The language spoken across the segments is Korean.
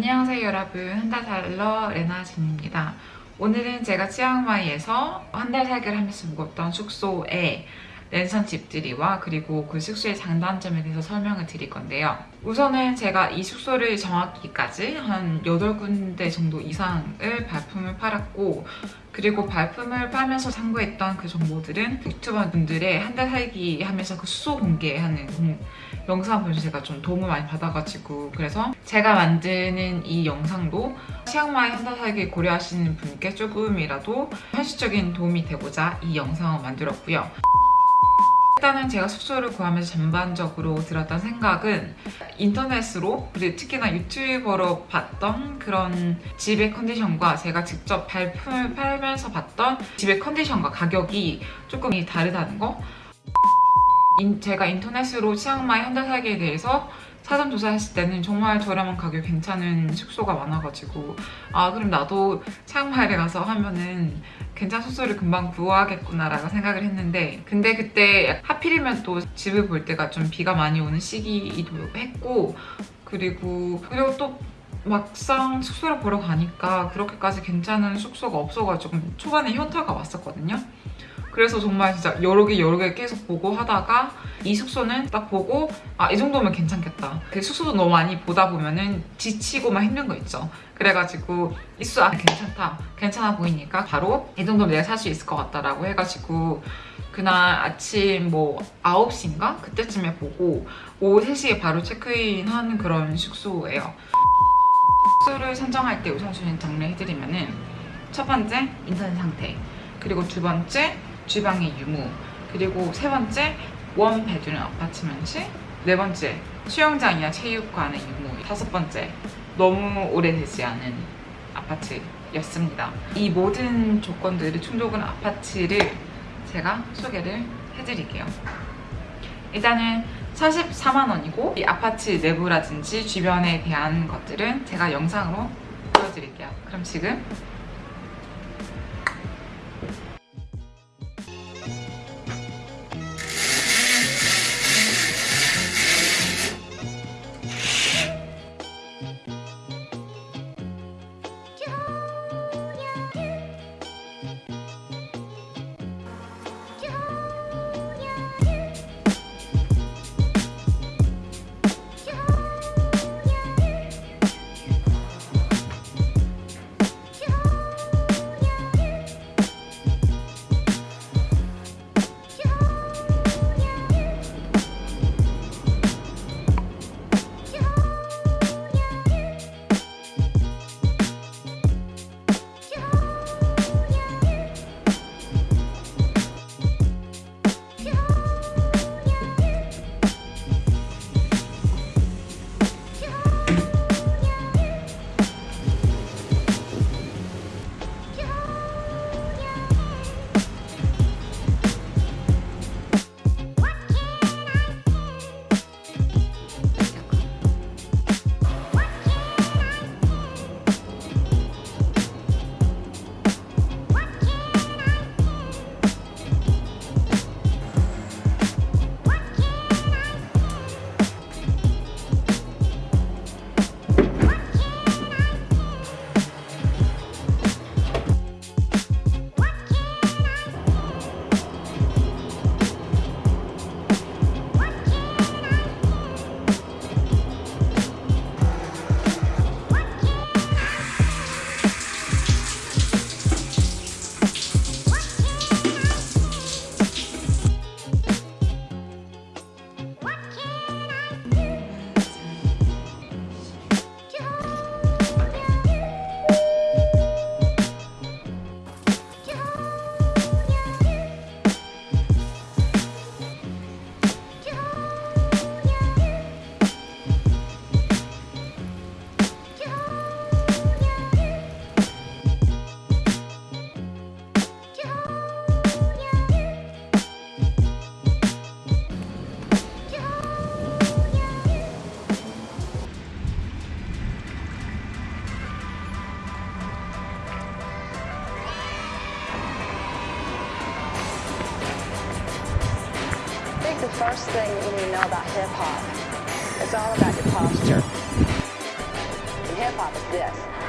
안녕하세요 여러분. 한 달 살러 레나진입니다. 오늘은 제가 치앙마이에서 한 달 살기를 하면서 묵었던 숙소에 랜선 집들이와 그리고 그 숙소의 장단점에 대해서 설명을 드릴 건데요 우선은 제가 이 숙소를 정확히까지 한 8군데 정도 이상을 발품을 팔았고 그리고 발품을 팔면서 참고했던 그 정보들은 유튜버 분들의 한 달 살기 하면서 그 숙소 공개하는 영상 보면서 제가 좀 도움을 많이 받아가지고 그래서 제가 만드는 이 영상도 치앙마이 한 달 살기 고려하시는 분께 조금이라도 현실적인 도움이 되고자 이 영상을 만들었고요. 일단은 제가 숙소를 구하면서 전반적으로 들었던 생각은 인터넷으로 그리고 특히나 유튜버로 봤던 그런 집의 컨디션과 제가 직접 발품을 팔면서 봤던 집의 컨디션과 가격이 조금 다르다는 거 제가 인터넷으로 치앙마이 한 달 살기에 대해서 사전 조사했을 때는 정말 저렴한 가격 괜찮은 숙소가 많아가지고 아 그럼 나도 치앙마이를 가서 하면은 괜찮은 숙소를 금방 구하겠구나 라고 생각을 했는데 근데 그때 하필이면 또 집을 볼 때가 좀 비가 많이 오는 시기이기도 했고 그리고 그리고 또 막상 숙소를 보러 가니까 그렇게까지 괜찮은 숙소가 없어가지고 초반에 현타가 왔었거든요 그래서 정말 진짜 여러 개 여러 개 계속 보고 하다가 이 숙소는 딱 보고 아 이 정도면 괜찮겠다. 그 숙소도 너무 많이 보다 보면은 지치고 막 힘든 거 있죠. 그래가지고 이 숙소 아 괜찮다. 괜찮아 보이니까 바로 이 정도면 내가 살 수 있을 것 같다라고 해가지고 그날 아침 뭐 9시인가? 그때쯤에 보고 오후 3시에 바로 체크인 한 그런 숙소예요. 숙소를 선정할 때 우선순위 정리해드리면은 첫 번째 인터넷 상태 그리고 두 번째 주방의 유무 그리고 세 번째 원 베드룸 아파트먼트 네 번째 수영장이나 체육관의 유무 다섯 번째 너무 오래되지 않은 아파트였습니다. 이 모든 조건들을 충족한 아파트를 제가 소개를 해드릴게요. 일단은 44만 원이고 이 아파트 내부라든지 주변에 대한 것들은 제가 영상으로 보여드릴게요. 그럼 지금 the first thing you need to know about hip hop. It's all about your posture. And hip hop is this.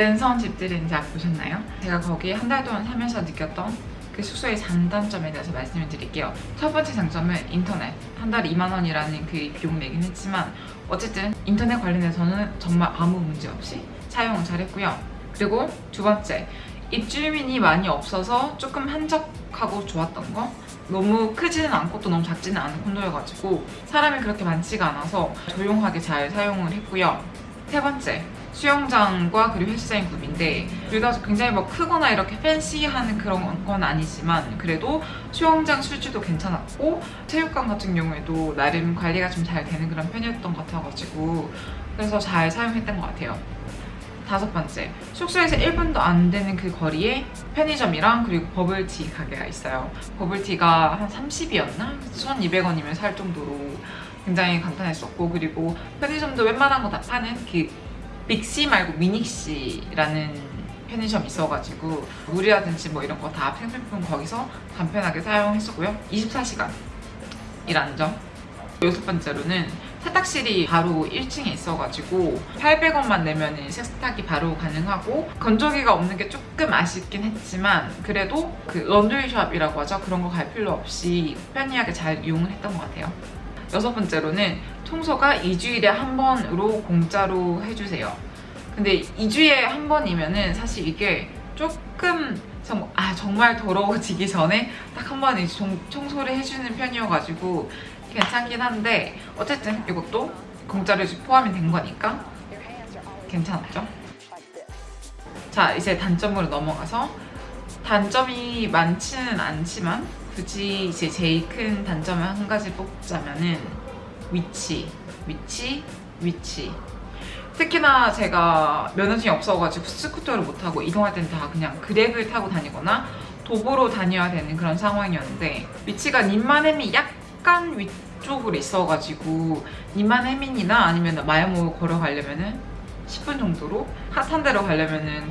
랜선 집들인지 보셨나요? 제가 거기 한 달 동안 살면서 느꼈던 그 숙소의 장단점에 대해서 말씀을 드릴게요. 첫 번째 장점은 인터넷. 한 달에 2만 원이라는 그 비용 내긴 했지만 어쨌든 인터넷 관련해서는 정말 아무 문제 없이 사용을 잘했고요. 그리고 두 번째, 입주민이 많이 없어서 조금 한적하고 좋았던 거 너무 크지는 않고 또 너무 작지는 않은 콘도여가지고 사람이 그렇게 많지가 않아서 조용하게 잘 사용을 했고요. 세 번째, 수영장과 그리고 헬스장이 구비인데 둘 다 굉장히 뭐 크거나 이렇게 팬시한 그런 건 아니지만 그래도 수영장 술지도 괜찮았고 체육관 같은 경우에도 나름 관리가 좀 잘 되는 그런 편이었던 것 같아가지고 그래서 잘 사용했던 것 같아요. 다섯 번째, 숙소에서 1분도 안 되는 그 거리에 편의점이랑 그리고 버블티 가게가 있어요. 버블티가 한 30이었나? 1,200원이면 살 정도로 굉장히 간단했었고 그리고 편의점도 웬만한 거 다 파는 그 빅시 말고 미닉시라는 편의점이 있어가지고 물이라든지 뭐 이런 거 다 생필품 거기서 간편하게 사용했었고요. 24시간 이라는 점. 여섯 번째로는 세탁실이 바로 1층에 있어가지고 800원만 내면 세탁이 바로 가능하고 건조기가 없는 게 조금 아쉽긴 했지만 그래도 그 런드리샵이라고 하죠 그런 거 갈 필요 없이 편리하게 잘 이용을 했던 것 같아요 여섯 번째로는 청소가 2주일에 한 번으로 공짜로 해주세요 근데 2주에 한 번이면은 사실 이게 조금 정, 아, 정말 더러워지기 전에 딱 한 번 청소를 해주는 편이어가지고 괜찮긴 한데 어쨌든 이것도 공짜로 포함이 된 거니까 괜찮았죠? 자 이제 단점으로 넘어가서 단점이 많지는 않지만 굳이 이제 제일 큰 단점을 한 가지 뽑자면은 위치 위치 위치 특히나 제가 면허증이 없어가지고 스쿠터를 못 타고 이동할 땐 다 그냥 그랩을 타고 다니거나 도보로 다녀야 되는 그런 상황이었는데 위치가 님만해민이 약간 위쪽으로 있어가지고 님만해민이나 아니면 마야몰 걸어가려면은 10분 정도로 핫한 데로 가려면은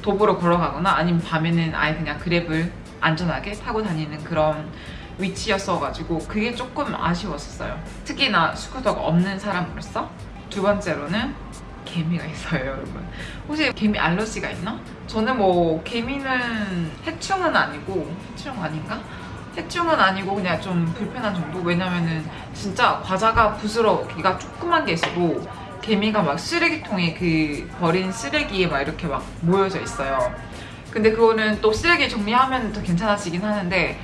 도보로 걸어가거나 아니면 밤에는 아예 그냥 그랩을 안전하게 타고 다니는 그런 위치였어가지고 그게 조금 아쉬웠었어요. 특히나 스쿠터가 없는 사람으로서 두 번째로는 개미가 있어요, 여러분. 혹시 개미 알러지가 있나? 저는 뭐 개미는 해충은 아니고 해충 아닌가? 해충은 아니고 그냥 좀 불편한 정도? 왜냐면은 진짜 과자가 부스러기가 조그만 게 있어도 개미가 막 쓰레기통에 그 버린 쓰레기에 막 이렇게 막 모여져 있어요. 근데 그거는 또 쓰레기 정리하면 더 괜찮아지긴 하는데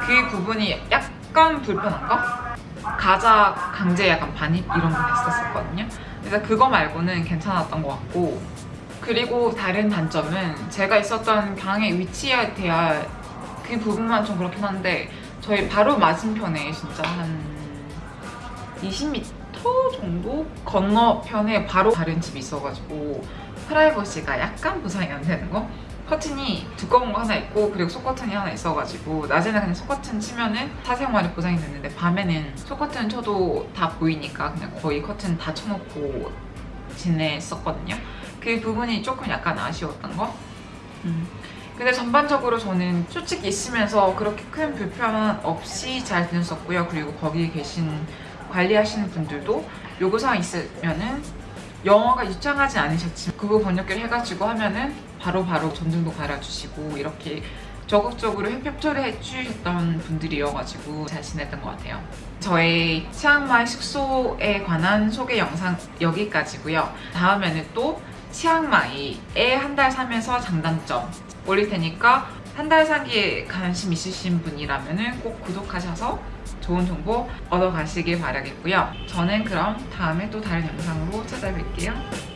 그 부분이 약간 불편한가? 가자 강제 약간 반입 이런 거 했었거든요. 그래서 그거 말고는 괜찮았던 것 같고 그리고 다른 단점은 제가 있었던 강의 위치에 대한 그 부분만 좀 그렇긴 한데 저희 바로 맞은편에 진짜 한 20m 정도 건너편에 바로 다른 집이 있어가지고 프라이버시가 약간 보상이 안 되는 거 커튼이 두꺼운 거 하나 있고 그리고 속커튼이 하나 있어가지고 낮에는 그냥 속커튼 치면은 사생활이 보상이 됐는데 밤에는 속커튼 쳐도 다 보이니까 그냥 거의 커튼 다 쳐놓고 지냈었거든요 그 부분이 조금 약간 아쉬웠던 거 음. 근데 전반적으로 저는 솔직히 있으면서 그렇게 큰 불편 없이 잘 지냈었고요. 그리고 거기 계신 관리하시는 분들도 요구사항 있으면은 영어가 유창하지 않으셨지만 구글 번역기를 해가지고 하면은 바로바로 전등도 갈아주시고 이렇게 적극적으로 협조를 해주셨던 분들이어가지고 잘 지냈던 것 같아요. 저의 치앙마이 숙소에 관한 소개 영상 여기까지고요. 다음에는 또 치앙마이에 한 달 살면서 장단점 올릴 테니까 한 달 살기에 관심 있으신 분이라면 꼭 구독하셔서 좋은 정보 얻어가시길 바라겠고요. 저는 그럼 다음에 또 다른 영상으로 찾아뵐게요.